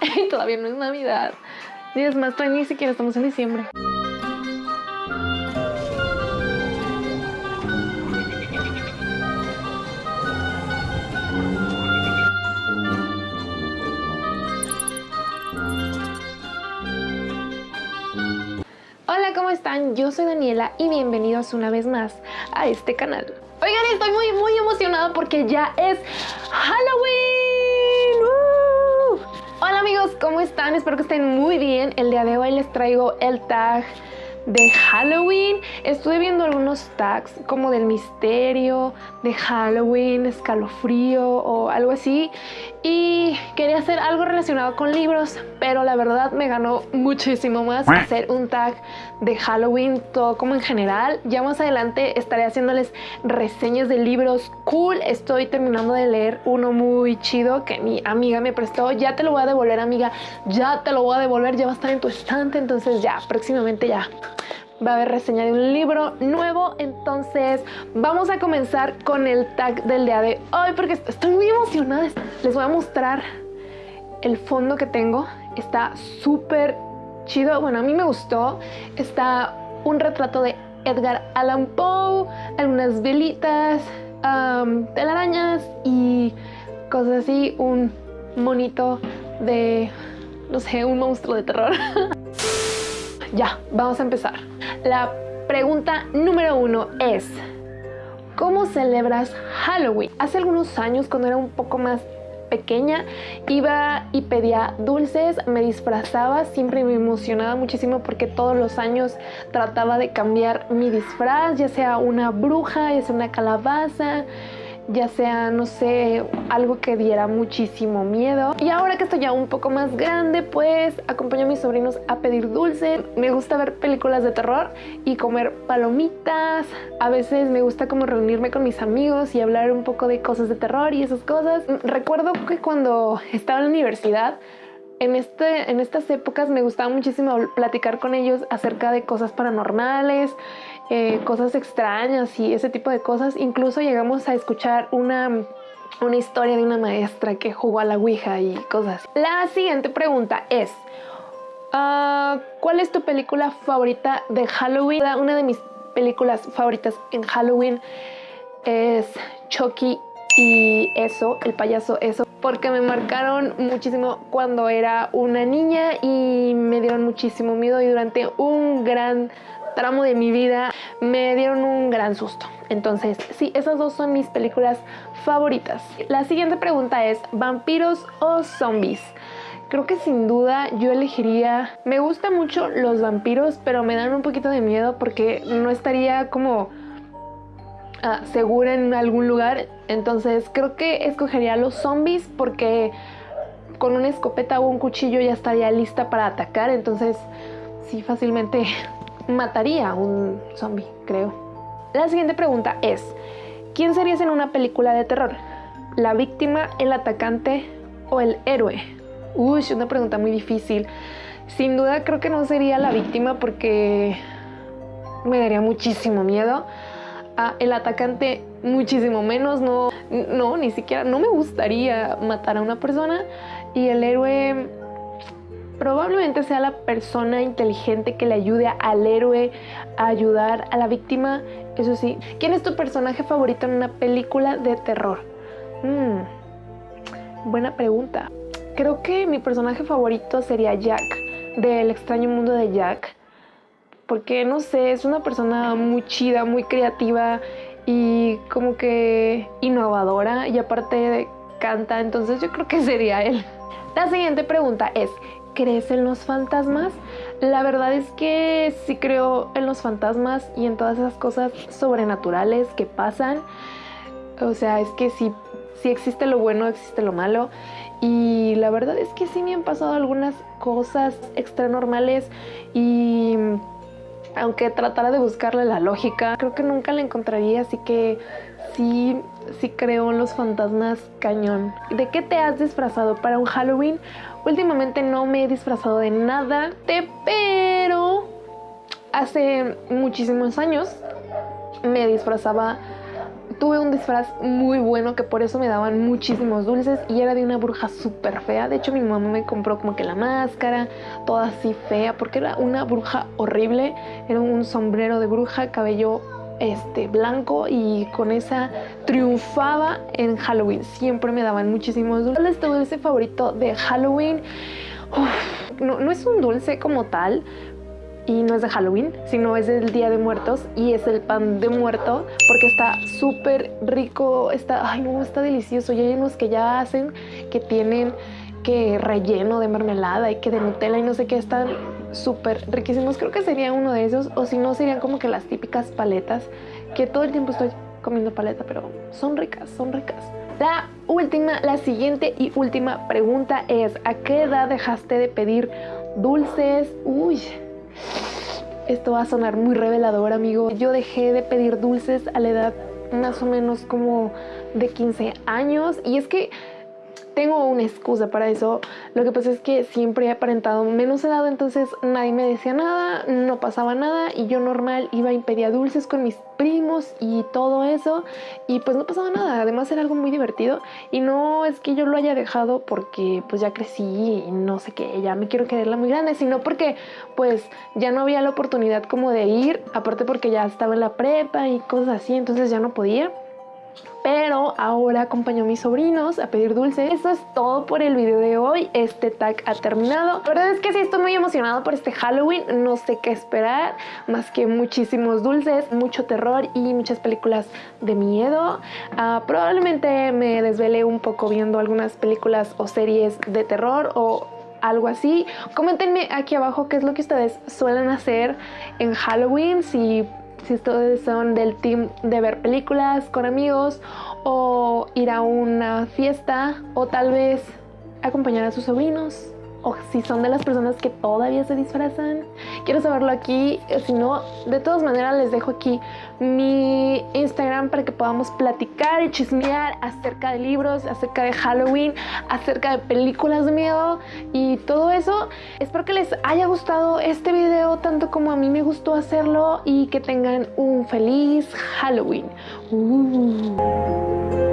todavía no es Navidad. Y es más, todavía ni siquiera estamos en diciembre. Hola, ¿cómo están? Yo soy Daniela y bienvenidos una vez más a este canal. Oigan, estoy muy, muy emocionada porque ya es Halloween. ¿Cómo están? Espero que estén muy bien. El día de hoy les traigo el tag de Halloween. Estuve viendo algunos tags como del misterio, de Halloween, escalofrío o algo así. Y quería hacer algo relacionado con libros, pero la verdad me ganó muchísimo más hacer un tag de Halloween, todo como en general. Ya más adelante estaré haciéndoles reseñas de libros cool. Estoy terminando de leer uno muy chido que mi amiga me prestó. Ya te lo voy a devolver, amiga. Ya te lo voy a devolver. Ya va a estar en tu estante. Entonces ya, próximamente ya va a haber reseña de un libro nuevo. Entonces vamos a comenzar con el tag del día de hoy porque estoy muy emocionada. Les voy a mostrar el fondo que tengo. Está súper chido. Bueno, a mí me gustó. Está un retrato de Edgar Allan Poe, algunas velitas, telarañas y cosas así. Un monito de, no sé, un monstruo de terror. ya, vamos a empezar. La pregunta número uno es, ¿cómo celebras Halloween? Hace algunos años, cuando era un poco más pequeña iba y pedía dulces, me disfrazaba, siempre me emocionaba muchísimo porque todos los años trataba de cambiar mi disfraz, ya sea una bruja, ya sea una calabaza, ya sea, no sé, algo que diera muchísimo miedo. Y ahora que estoy ya un poco más grande, pues acompaño a mis sobrinos a pedir dulce. Me gusta ver películas de terror y comer palomitas. A veces me gusta como reunirme con mis amigos y hablar un poco de cosas de terror y esas cosas. Recuerdo que cuando estaba en la universidad, en, este, en estas épocas me gustaba muchísimo platicar con ellos acerca de cosas paranormales, eh, cosas extrañas y ese tipo de cosas. Incluso llegamos a escuchar una, una historia de una maestra que jugó a la Ouija y cosas. La siguiente pregunta es, uh, ¿cuál es tu película favorita de Halloween? Una de mis películas favoritas en Halloween es Chucky y eso, el payaso eso, porque me marcaron muchísimo cuando era una niña y me dieron muchísimo miedo y durante un gran tramo de mi vida me dieron un gran susto. Entonces, sí, esas dos son mis películas favoritas. La siguiente pregunta es, ¿vampiros o zombies? Creo que sin duda yo elegiría... Me gustan mucho los vampiros, pero me dan un poquito de miedo porque no estaría como uh, segura en algún lugar. Entonces creo que escogería los zombies porque con una escopeta o un cuchillo ya estaría lista para atacar. Entonces sí, fácilmente mataría a un zombie, creo. La siguiente pregunta es, ¿quién serías en una película de terror? ¿La víctima, el atacante o el héroe? Uy, una pregunta muy difícil. Sin duda creo que no sería la víctima porque me daría muchísimo miedo. El atacante muchísimo menos, no, no, ni siquiera, no me gustaría matar a una persona. Y el héroe probablemente sea la persona inteligente que le ayude al héroe a ayudar a la víctima. Eso sí, ¿quién es tu personaje favorito en una película de terror? Mm, buena pregunta. Creo que mi personaje favorito sería Jack, del extraño mundo de Jack. Porque, no sé, es una persona muy chida, muy creativa y como que innovadora y aparte canta, entonces yo creo que sería él. La siguiente pregunta es, ¿crees en los fantasmas? La verdad es que sí creo en los fantasmas y en todas esas cosas sobrenaturales que pasan. O sea, es que sí existe lo bueno, existe lo malo. Y la verdad es que sí me han pasado algunas cosas extranormales y aunque tratara de buscarle la lógica, creo que nunca la encontraría, así que sí, sí creo en los fantasmas cañón. ¿De qué te has disfrazado para un Halloween? Últimamente no me he disfrazado de nada, pero hace muchísimos años me disfrazaba tuve un disfraz muy bueno que por eso me daban muchísimos dulces y era de una bruja súper fea. De hecho mi mamá me compró como que la máscara, toda así fea, porque era una bruja horrible. Era un sombrero de bruja, cabello este blanco y con esa triunfaba en Halloween. Siempre me daban muchísimos dulces. Este dulce favorito de Halloween. no, no es un dulce como tal, y no es de Halloween, sino es del Día de Muertos y es el pan de muerto porque está súper rico, está, ay no, está delicioso. Y hay unos que ya hacen que tienen que relleno de mermelada y que de Nutella y no sé qué, están súper riquísimos. Creo que sería uno de esos o si no serían como que las típicas paletas que todo el tiempo estoy comiendo paleta, pero son ricas, son ricas. La última, la siguiente y última pregunta es, ¿a qué edad dejaste de pedir dulces? Uy, esto va a sonar muy revelador, amigo. Yo dejé de pedir dulces a la edad más o menos como de 15 años y es que tengo una excusa para eso. Lo que pasa es que siempre he aparentado menos edad, entonces nadie me decía nada, no pasaba nada y yo normal iba y pedía dulces con mis primos y todo eso y pues no pasaba nada. Además era algo muy divertido y no es que yo lo haya dejado porque pues ya crecí y no sé qué, ya me quiero quererla muy grande, sino porque pues ya no había la oportunidad como de ir, aparte porque ya estaba en la prepa y cosas así, entonces ya no podía pero ahora acompaño a mis sobrinos a pedir dulces. Eso es todo por el video de hoy. Este tag ha terminado. La verdad es que sí estoy muy emocionado por este Halloween. No sé qué esperar, más que muchísimos dulces, mucho terror y muchas películas de miedo. Ah, probablemente me desvele un poco viendo algunas películas o series de terror o algo así. Coméntenme aquí abajo qué es lo que ustedes suelen hacer en Halloween, si si ustedes son del team de ver películas con amigos o ir a una fiesta o tal vez acompañar a sus sobrinos o si son de las personas que todavía se disfrazan. Quiero saberlo aquí, si no, de todas maneras les dejo aquí mi Instagram para que podamos platicar y chismear acerca de libros, acerca de Halloween, acerca de películas de miedo y todo eso. Espero que les haya gustado este video tanto como a mí me gustó hacerlo y que tengan un feliz Halloween. Uh.